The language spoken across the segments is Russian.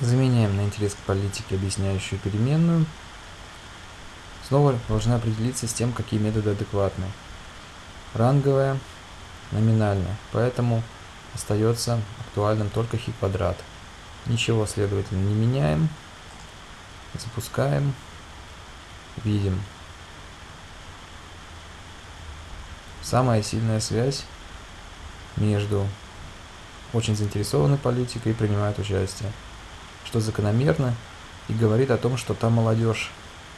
Заменяем на интерес к политике объясняющую переменную. Снова должны определиться с тем, какие методы адекватны. Ранговая, номинальная. Поэтому остается актуальным только хи квадрат. Ничего, следовательно, не меняем. Запускаем. Видим. Самая сильная связь между очень заинтересованной политикой и принимает участие что закономерно, и говорит о том, что та молодежь,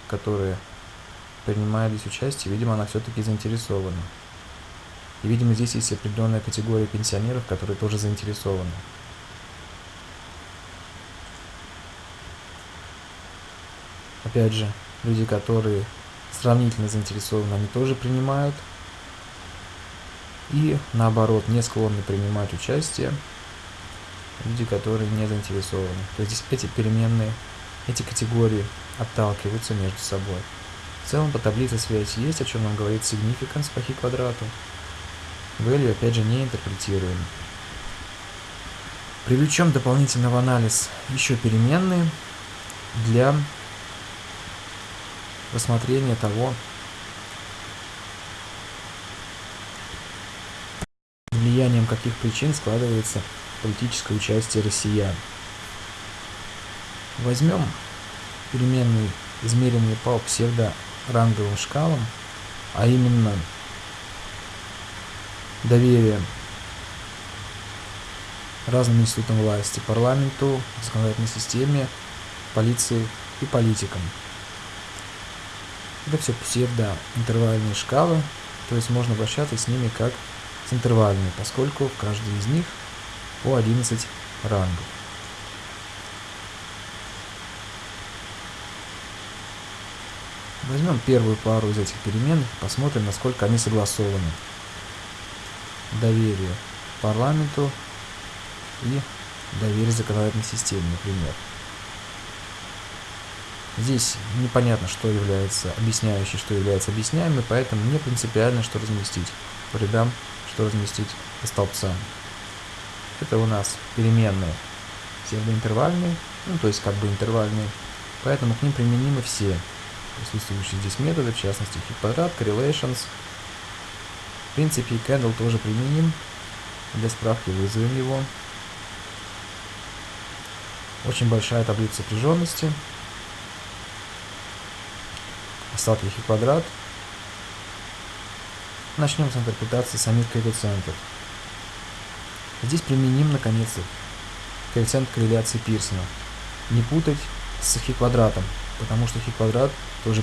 которая принимает здесь участие, видимо, она все-таки заинтересована. И, видимо, здесь есть определенная категория пенсионеров, которые тоже заинтересованы. Опять же, люди, которые сравнительно заинтересованы, они тоже принимают. И наоборот, не склонны принимать участие люди, которые не заинтересованы. То есть эти переменные, эти категории отталкиваются между собой. В целом по таблице связь есть, о чем нам говорит significance по хи квадрату. Value опять же не интерпретируем. Привлечем дополнительно в анализ еще переменные для рассмотрения того, влиянием каких причин складывается политическое участие россиян. Возьмем переменные, измеренные по псевдоранговым шкалам, а именно доверие разным институтам власти, парламенту, законодательной системе, полиции и политикам. Это все псевдоинтервальные шкалы, то есть можно обращаться с ними как с интервальными, поскольку в каждой из них по 11 рангов. Возьмем первую пару из этих переменных и посмотрим, насколько они согласованы. Доверие парламенту и доверие законодательной системе, например. Здесь непонятно, что является объясняющей, что является объясняемой, поэтому не принципиально, что разместить по рядам, что разместить по столбцам. Это у нас переменные псевдоинтервальные, ну то есть как бы интервальные, поэтому к ним применимы все присутствующие здесь методы, в частности хит квадрат, correlations. В принципе и candle тоже применим, для справки вызовем его. Очень большая таблица сопряженности. Остатки хит квадрат. Начнем с интерпретации самих коэффициентов. Здесь применим, наконец, коэффициент корреляции Пирсона. Не путать с хи-квадратом, потому что хи-квадрат тоже